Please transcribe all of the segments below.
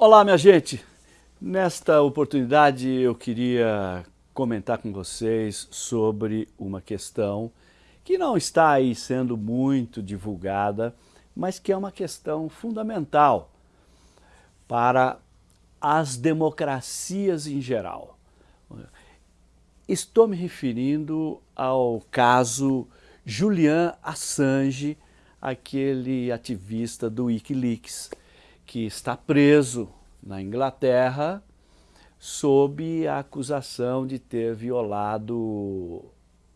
Olá, minha gente! Nesta oportunidade eu queria comentar com vocês sobre uma questão que não está aí sendo muito divulgada, mas que é uma questão fundamental para as democracias em geral. Estou me referindo ao caso Julian Assange, aquele ativista do Wikileaks, que está preso na Inglaterra sob a acusação de ter violado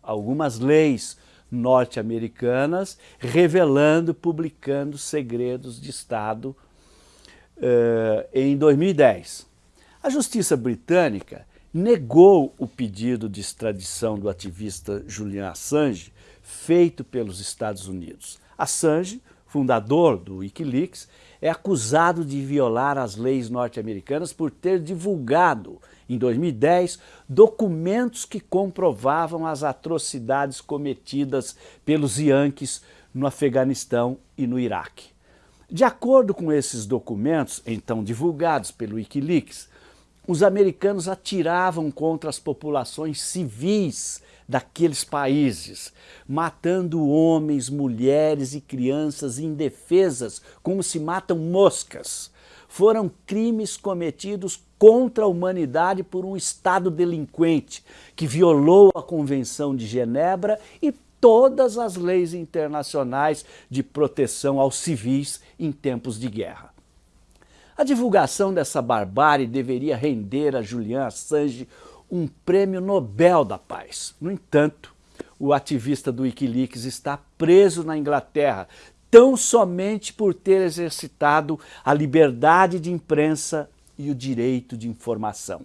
algumas leis norte-americanas, revelando, publicando segredos de Estado uh, em 2010. A justiça britânica negou o pedido de extradição do ativista Julian Assange feito pelos Estados Unidos. Assange, fundador do Wikileaks, é acusado de violar as leis norte-americanas por ter divulgado, em 2010, documentos que comprovavam as atrocidades cometidas pelos Yankees no Afeganistão e no Iraque. De acordo com esses documentos, então divulgados pelo Wikileaks, os americanos atiravam contra as populações civis daqueles países, matando homens, mulheres e crianças indefesas como se matam moscas. Foram crimes cometidos contra a humanidade por um Estado delinquente que violou a Convenção de Genebra e todas as leis internacionais de proteção aos civis em tempos de guerra. A divulgação dessa barbárie deveria render a Julian Assange um prêmio Nobel da Paz. No entanto, o ativista do Wikileaks está preso na Inglaterra, tão somente por ter exercitado a liberdade de imprensa e o direito de informação.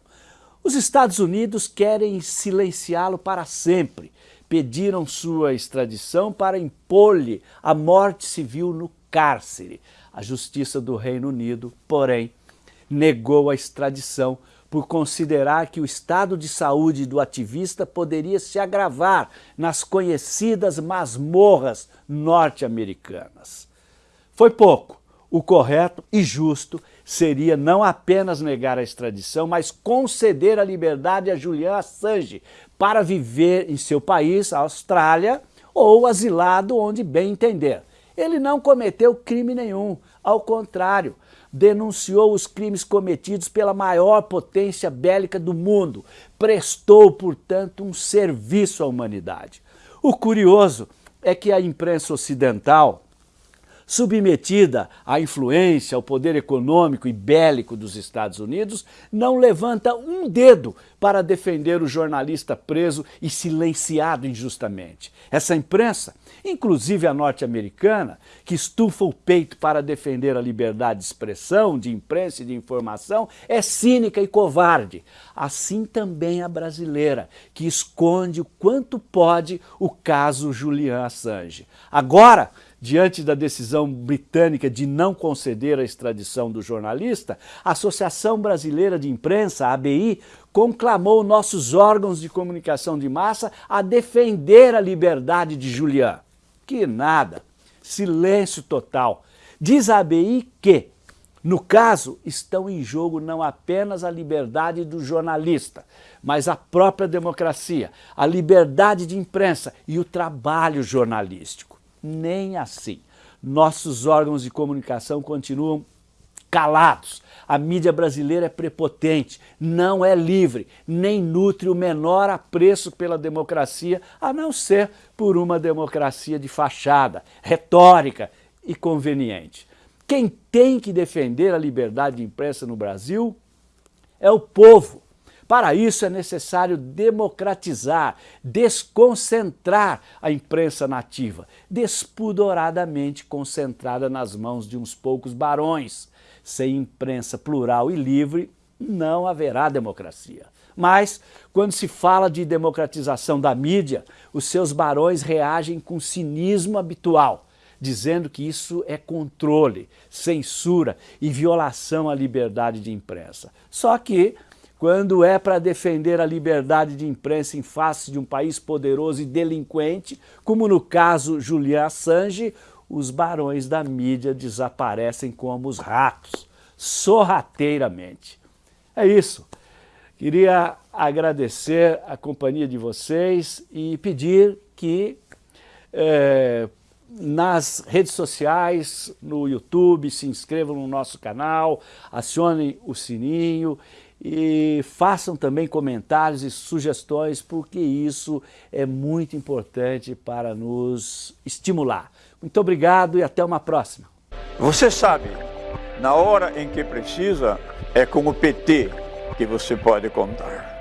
Os Estados Unidos querem silenciá-lo para sempre. Pediram sua extradição para impor-lhe a morte civil no cárcere. A Justiça do Reino Unido, porém, negou a extradição por considerar que o estado de saúde do ativista poderia se agravar nas conhecidas masmorras norte-americanas. Foi pouco. O correto e justo seria não apenas negar a extradição, mas conceder a liberdade a Julian Assange para viver em seu país, a Austrália, ou asilado onde bem entender. Ele não cometeu crime nenhum, ao contrário, denunciou os crimes cometidos pela maior potência bélica do mundo, prestou, portanto, um serviço à humanidade. O curioso é que a imprensa ocidental, submetida à influência, ao poder econômico e bélico dos Estados Unidos, não levanta um dedo para defender o jornalista preso e silenciado injustamente. Essa imprensa, inclusive a norte-americana, que estufa o peito para defender a liberdade de expressão, de imprensa e de informação, é cínica e covarde. Assim também a brasileira, que esconde o quanto pode o caso Julian Assange. Agora, diante da decisão britânica de não conceder a extradição do jornalista, a Associação Brasileira de Imprensa, ABI, conclamou nossos órgãos de comunicação de massa a defender a liberdade de Julian. Que nada, silêncio total. Diz a ABI que, no caso, estão em jogo não apenas a liberdade do jornalista, mas a própria democracia, a liberdade de imprensa e o trabalho jornalístico nem assim. Nossos órgãos de comunicação continuam calados. A mídia brasileira é prepotente, não é livre, nem nutre o menor apreço pela democracia, a não ser por uma democracia de fachada, retórica e conveniente. Quem tem que defender a liberdade de imprensa no Brasil é o povo, para isso é necessário democratizar, desconcentrar a imprensa nativa, despudoradamente concentrada nas mãos de uns poucos barões. Sem imprensa plural e livre, não haverá democracia. Mas, quando se fala de democratização da mídia, os seus barões reagem com cinismo habitual, dizendo que isso é controle, censura e violação à liberdade de imprensa. Só que quando é para defender a liberdade de imprensa em face de um país poderoso e delinquente, como no caso Julian Assange, os barões da mídia desaparecem como os ratos. sorrateiramente. É isso. Queria agradecer a companhia de vocês e pedir que é, nas redes sociais, no YouTube, se inscrevam no nosso canal, acionem o sininho e façam também comentários e sugestões, porque isso é muito importante para nos estimular. Muito obrigado e até uma próxima. Você sabe, na hora em que precisa, é com o PT que você pode contar.